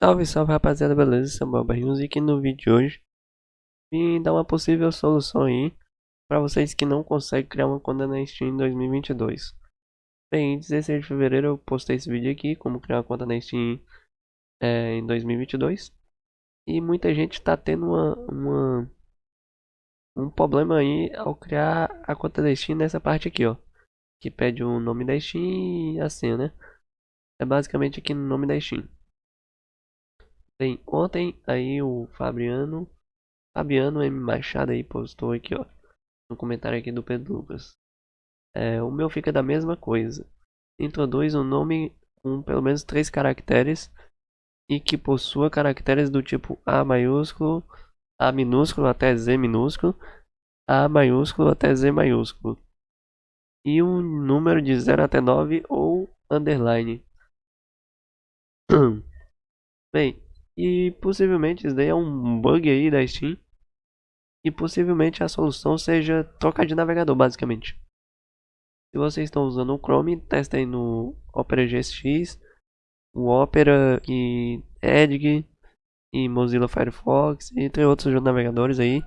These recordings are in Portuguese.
Salve, salve rapaziada, beleza? Samuel Barrinhos e aqui no vídeo de hoje vim dar uma possível solução aí para vocês que não conseguem criar uma conta na Steam em 2022. Bem, em 16 de fevereiro eu postei esse vídeo aqui, como criar uma conta na Steam é, em 2022 e muita gente está tendo uma, uma, um problema aí ao criar a conta da Steam nessa parte aqui, ó, que pede o nome da Steam e a senha, né? É basicamente aqui no nome da Steam. Bem, ontem aí o Fabiano, Fabiano M Machado aí postou aqui, ó, no comentário aqui do Pedro Lucas. É, o meu fica da mesma coisa. Introduz um nome com pelo menos três caracteres e que possua caracteres do tipo A maiúsculo, A minúsculo até Z minúsculo, A maiúsculo até Z maiúsculo. E um número de 0 até 9 ou underline. Bem, e possivelmente isso daí é um bug aí da Steam. E possivelmente a solução seja trocar de navegador, basicamente. Se vocês estão usando o Chrome, testem no Opera GX, o Opera e Edge e Mozilla Firefox, entre outros navegadores aí.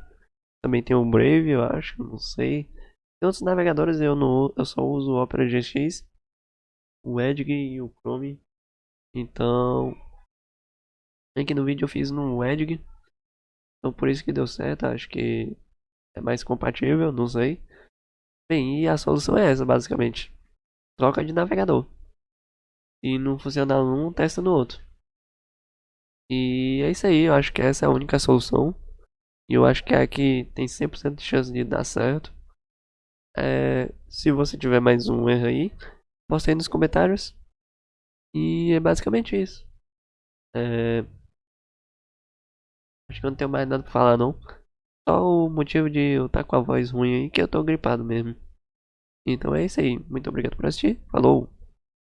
Também tem o Brave, eu acho, não sei. Tem outros navegadores, eu, não, eu só uso o Opera GX, o Edge e o Chrome. Então, Aqui no vídeo eu fiz no Edge. Então por isso que deu certo. Acho que é mais compatível, não sei. Bem, e a solução é essa basicamente. Troca de navegador. E não funciona num, testa no outro. E é isso aí, eu acho que essa é a única solução. E eu acho que é a que tem 100% de chance de dar certo. É, se você tiver mais um erro aí, posta aí nos comentários. E é basicamente isso. É, Acho que eu não tenho mais nada pra falar não. Só o motivo de eu estar tá com a voz ruim aí que eu tô gripado mesmo. Então é isso aí. Muito obrigado por assistir. Falou!